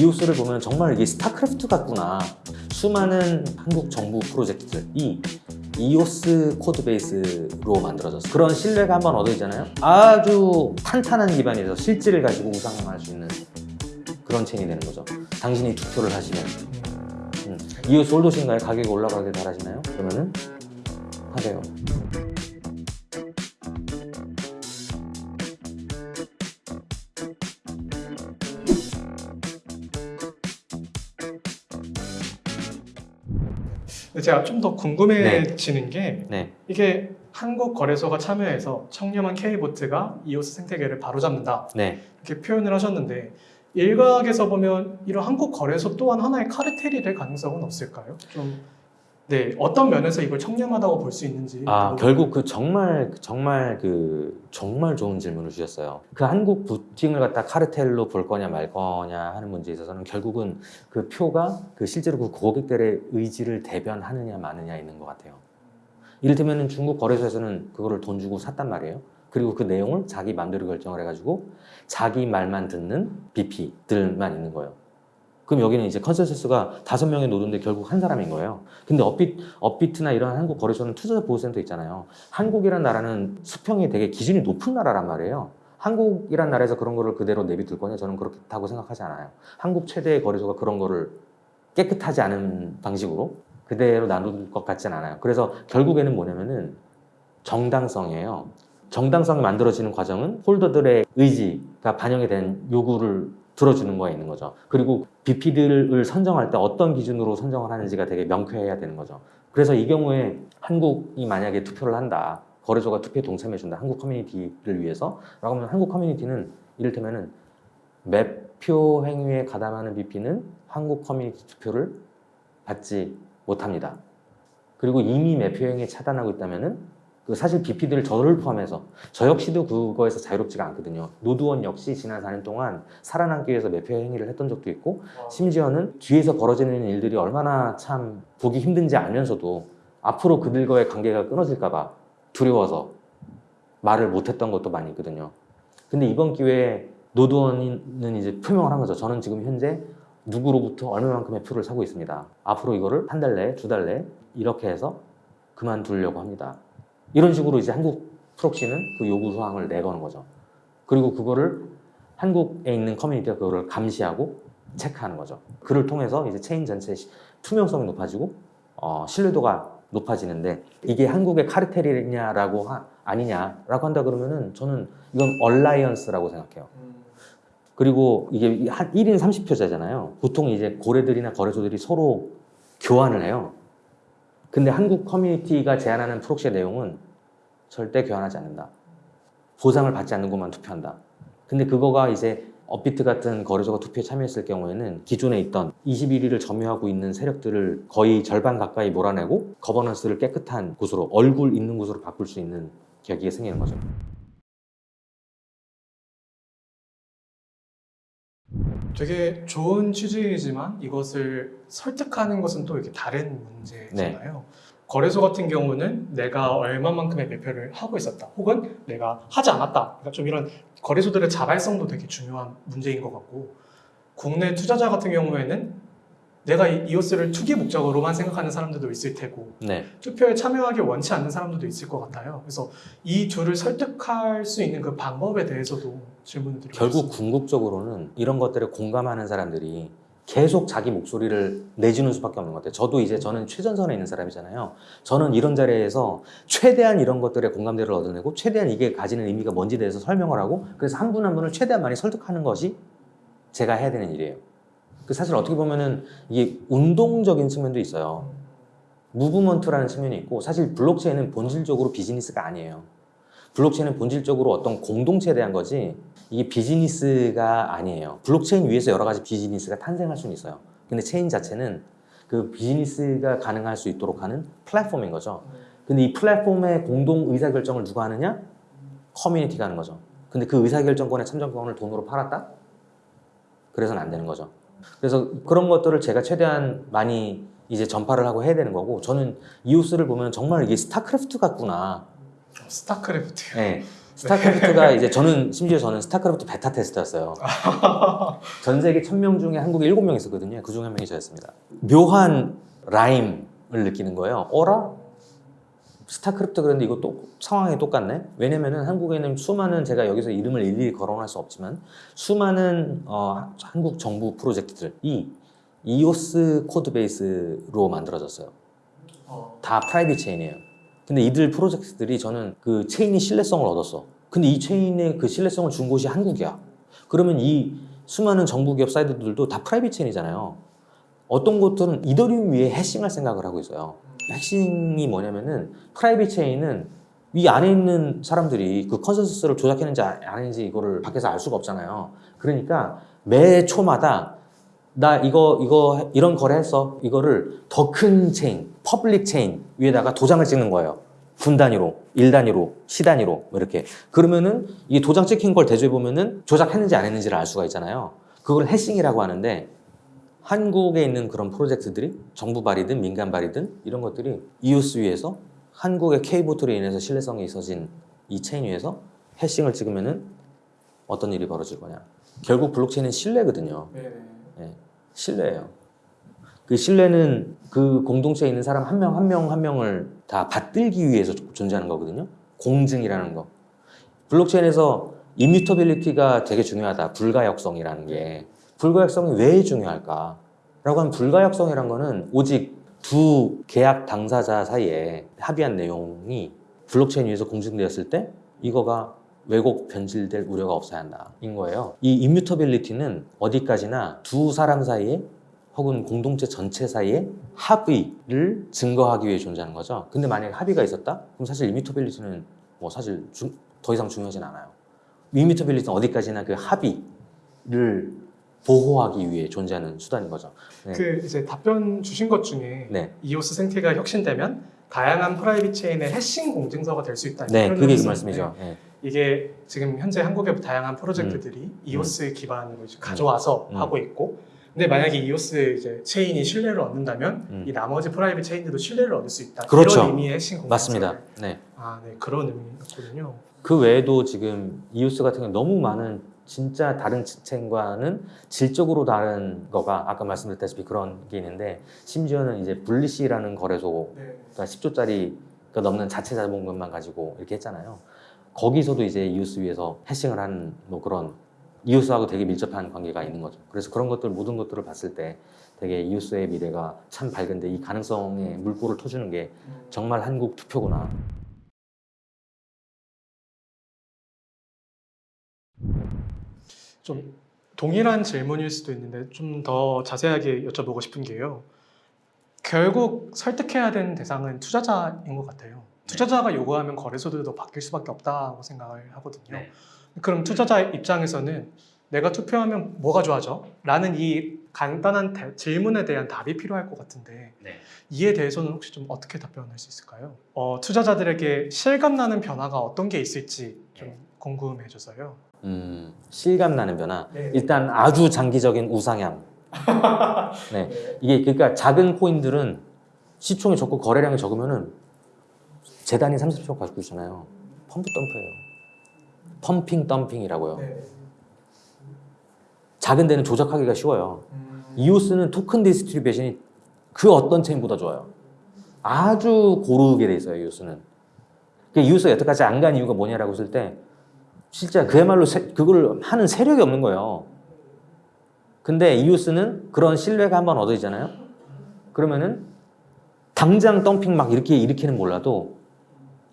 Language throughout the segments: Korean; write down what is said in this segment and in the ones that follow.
EOS를 보면 정말 이게 스타크래프트 같구나. 수많은 한국 정부 프로젝트들이 EOS code base로 만들어졌어. 그런 신뢰가 한번 얻어지잖아요. 아주 탄탄한 기반에서 실질을 가지고 우상향할 수 있는 그런 체인이 되는 거죠. 당신이 투표를 하시면 음, EOS holder신가요? 가격이 올라가게 바라시나요? 그러면은 하세요. 제가 좀 더 궁금해지는 게 네, 이게 한국 거래소가 참여해서 청렴한 K보트가 이오스 생태계를 바로잡는다 네. 이렇게 표현을 하셨는데 일각에서 보면 이런 한국 거래소 또한 하나의 카르텔이 될 가능성은 없을까요? 좀 네, 어떤 면에서 이걸 청렴하다고 볼 수 있는지 아 결국 그 정말 정말 그 정말 좋은 질문을 주셨어요. 그 한국 부팅을 갖다 카르텔로 볼 거냐 말 거냐 하는 문제에 있어서는 결국은 그 표가 그 실제로 그 고객들의 의지를 대변하느냐 마느냐 있는 것 같아요. 이를테면 중국 거래소에서는 그거를 돈 주고 샀단 말이에요. 그리고 그 내용을 자기 마음대로 결정을 해가지고 자기 말만 듣는 BP들만 있는 거예요. 그럼 여기는 이제 consensus가 다섯 명의 노드인데 결국 한 사람인 거예요. 근데 업비, 업비트나 이런 한국 거래소는 투자자 보호센터 있잖아요. 한국이란 나라는 수평이 되게 기준이 높은 나라란 말이에요. 한국이란 나라에서 그런 거를 그대로 내비둘 거냐? 저는 그렇다고 생각하지 않아요. 한국 최대의 거래소가 그런 거를 깨끗하지 않은 방식으로 그대로 나눌 것 같진 않아요. 그래서 결국에는 뭐냐면은 정당성이에요. 정당성이 만들어지는 과정은 홀더들의 의지가 반영이 된 요구를 들어주는 거에 있는 거죠. 그리고 BP들을 선정할 때 어떤 기준으로 선정을 하는지가 되게 명쾌해야 되는 거죠. 그래서 이 경우에 한국이 만약에 투표를 한다. 거래소가 투표에 동참해준다. 한국 커뮤니티를 위해서. 라고 하면 한국 커뮤니티는 이를테면 은 매표 행위에 가담하는 BP는 한국 커뮤니티 투표를 받지 못합니다. 그리고 이미 매표 행위에 차단하고 있다면은 그 사실 BP들 저를 포함해서 저 역시도 그거에서 자유롭지가 않거든요. 노드원 역시 지난 4년 동안 살아남기 위해서 매표 행위를 했던 적도 있고 심지어는 뒤에서 벌어지는 일들이 얼마나 참 보기 힘든지 알면서도 앞으로 그들과의 관계가 끊어질까 봐 두려워서 말을 못했던 것도 많이 있거든요. 근데 이번 기회에 노드원은 이제 표명을 한 거죠. 저는 지금 현재 누구로부터 얼마만큼의 표를 사고 있습니다. 앞으로 이거를 한 달 내에, 두 달 내에 이렇게 해서 그만두려고 합니다. 이런 식으로 이제 한국 proxy는 그 요구 사항을 내거는 거죠. 그리고 그거를 한국에 있는 커뮤니티가 그거를 감시하고 체크하는 거죠. 그를 통해서 이제 체인 전체의 시- 투명성이 높아지고 어, 신뢰도가 높아지는데 이게 한국의 카르텔이냐라고 하- 아니냐라고 한다 그러면은 저는 이건 alliance라고 생각해요. 음, 그리고 이게 한 1인 30표제잖아요. 보통 이제 고래들이나 거래소들이 서로 교환을 해요. 근데 한국 커뮤니티가 제안하는 proxy의 내용은 절대 교환하지 않는다. 보상을 받지 않는 것만 투표한다. 근데 그거가 이제 업비트 같은 거래소가 투표에 참여했을 경우에는 기존에 있던 21위를 점유하고 있는 세력들을 거의 절반 가까이 몰아내고 governance를 깨끗한 곳으로 얼굴 있는 곳으로 바꿀 수 있는 계기가 생기는 거죠. 되게 좋은 취지이지만 이것을 설득하는 것은 또 이렇게 다른 문제잖아요. 네. 거래소 같은 경우는 내가 얼마만큼의 매표를 하고 있었다, 혹은 내가 하지 않았다. 그러니까 좀 이런 거래소들의 자발성도 되게 중요한 문제인 것 같고, 국내 투자자 같은 경우에는 내가 이 이오스를 투기 목적으로만 생각하는 사람들도 있을 테고, 네. 투표에 참여하기 원치 않는 사람들도 있을 것 같아요. 그래서 이 둘을 설득할 수 있는 그 방법에 대해서도 질문을 드리고 결국. 궁극적으로는 이런 것들에 공감하는 사람들이 계속 자기 목소리를 내주는 수밖에 없는 것 같아요. 저도 이제 저는 최전선에 있는 사람이잖아요. 저는 이런 자리에서 최대한 이런 것들에 공감대를 얻어내고 최대한 이게 가지는 의미가 뭔지 대해서 설명을 하고 그래서 한 분한 분을 최대한 많이 설득하는 것이 제가 해야 되는 일이에요. 그 사실 어떻게 보면은 이게 운동적인 측면도 있어요. movement라는 측면이 있고 사실 블록체인은 본질적으로 비즈니스가 아니에요. 블록체인은 본질적으로 어떤 공동체에 대한 거지 이게 비즈니스가 아니에요. 블록체인 위에서 여러 가지 비즈니스가 탄생할 수는 있어요. 근데 체인 자체는 그 비즈니스가 가능할 수 있도록 하는 플랫폼인 거죠. 근데 이 플랫폼의 공동 의사결정을 누가 하느냐? 커뮤니티가 하는 거죠. 근데 그 의사결정권의 참정권을 돈으로 팔았다? 그래서는 안 되는 거죠. 그래서 그런 것들을 제가 최대한 많이 이제 전파를 하고 해야 되는 거고 저는 이오스를 보면 정말 이게 스타크래프트 같구나 스타크래프트. 네. 스타크래프트가 이제 저는 심지어 저는 스타크래프트 베타 테스터였어요. 전 세계 1000명 중에 한국에 7명 있었거든요. 그 중에 한 명이 저였습니다. 묘한 rhyme을 느끼는 거예요. 어라? 스타크래프트 그런데 이거 또 상황이 똑같네. 왜냐면은 한국에는 수많은 제가 여기서 이름을 일일이 거론할 수 없지만 수많은 어, 한국 정부 프로젝트들이 이오스 code base로 만들어졌어요. 어, 다 private 체인이에요. 근데 이들 프로젝트들이 저는 그 체인이 신뢰성을 얻었어. 근데 이 체인의 그 신뢰성을 준 곳이 한국이야. 그러면 이 수많은 정부 기업 사이트들도 다 private 체인이잖아요. 어떤 곳들은 이더리움 위에 hashing할 생각을 하고 있어요. hashing이 뭐냐면은 private 체인은 이 안에 있는 사람들이 그 consensus를 조작했는지 아- 아닌지 이거를 밖에서 알 수가 없잖아요. 그러니까 매 초마다 나 이거 이거 이런 거래 했어. 이거를 더 큰 체인, public 체인 위에다가 도장을 찍는 거예요. 분 단위로, 일 단위로, 시 단위로 뭐 이렇게. 그러면은 이 도장 찍힌 걸 대조해 보면은 조작했는지 안 했는지를 알 수가 있잖아요. 그걸 hashing이라고 하는데 한국에 있는 그런 프로젝트들이 정부 발이든 민간 발이든 이런 것들이 이오스 위에서 한국의 K vote로 인해서 신뢰성이 있어진 이 체인 위에서 hashing을 찍으면 은 어떤 일이 벌어질 거냐. 결국 블록체인은 신뢰거든요. 네네. 예, 신뢰예요. 그 신뢰는 그 공동체에 있는 사람 한명한명 한 명을 다 받들기 위해서 존재하는 거거든요. 공증이라는 거. 블록체인에서 immutability가 되게 중요하다. 불가역성이라는 게 불가역성이 왜 중요할까? 라고 하면 불가역성이란 거는 오직 두 계약 당사자 사이에 합의한 내용이 블록체인 위에서 공증되었을 때 이거가 왜곡 변질될 우려가 없어야 한다 인 거예요. 이 immutability는 어디까지나 두 사람 사이에 혹은 공동체 전체 사이에 합의를 증거하기 위해 존재하는 거죠. 근데 만약에 합의가 있었다? 그럼 사실 immutability는 뭐 사실 중- 더 이상 중요하진 않아요. immutability는 어디까지나 그 합의를 보호하기 위해 존재하는 수단인 거죠. 네. 그 이제 답변 주신 것 중에 네, 이오스 생태가 혁신되면 다양한 private 체인의 hashing 공증서가 될 수 있다. 네, 그게 그 말씀이죠. 네. 이게 지금 현재 한국의 다양한 프로젝트들이 이오스 기반으로 이제 가져와서 음. 하고 있고, 근데 만약에 이오스 이제 체인이 신뢰를 얻는다면 음. 이 나머지 private 체인들도 신뢰를 얻을 수 있다. 그렇죠. 이런 의미의 hashing 공증서. 맞습니다. 네. 아, 네, 그런 의미였거든요. 그 외에도 지금 이오스 같은 경우 너무 많은 진짜 다른 체인과는 질적으로 다른 거가 아까 말씀드렸다시피 그런 게 있는데 심지어는 이제 분리시라는 거래소 네. 그러니까 10조짜리 넘는 자체 자본금만 가지고 이렇게 했잖아요. 거기서도 이제 이오스 위에서 해싱을 하는 뭐 그런 이오스하고 되게 밀접한 관계가 있는 거죠. 그래서 그런 것들 모든 것들을 봤을 때 되게 이오스의 미래가 참 밝은데 이 가능성에 물꼬를 터주는 게 정말 한국 투표구나. 좀 동일한 질문일 수도 있는데 좀 더 자세하게 여쭤보고 싶은 게요. 결국 설득해야 되는 대상은 투자자인 것 같아요. 투자자가 요구하면 거래소들도 바뀔 수밖에 없다고 생각을 하거든요. 네. 그럼 투자자 입장에서는 내가 투표하면 뭐가 좋아져? 라는 이 간단한 대- 질문에 대한 답이 필요할 것 같은데 네. 이에 대해서는 혹시 좀 어떻게 답변할 수 있을까요? 어, 투자자들에게 실감나는 변화가 어떤 게 있을지 좀 네. 궁금해져서요. 음, 실감 나는 변화. 네. 일단 아주 장기적인 우상향. 네. 이게 그러니까 작은 코인들은 시총이 적고 거래량이 적으면은 재단이 30조 가지고 있잖아요. pump dump예요. pumping dumping이라고요. 네. 작은 데는 조작하기가 쉬워요. 음, 이오스는 토큰 distribution이 그 어떤 체인보다 좋아요. 아주 고르게 돼 있어요, 이오스는. 그러니까 이오스가 여태까지 안 간 이유가 뭐냐라고 했을 때 진짜 그야말로 세- 그걸 하는 세력이 없는 거예요. 근데 이오스는 그런 신뢰가 한번 얻어지잖아요. 그러면은 당장 덤핑 막 이렇게 일으키는 몰라도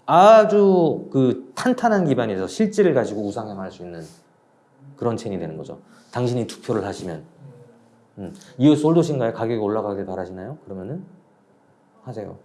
아주 그 탄탄한 기반에서 실질을 가지고 우상향할 수 있는 그런 체인이 되는 거죠. 당신이 투표를 하시면 음. 이오스 홀도신가요? 가격이 올라가길 바라시나요? 그러면은 하세요.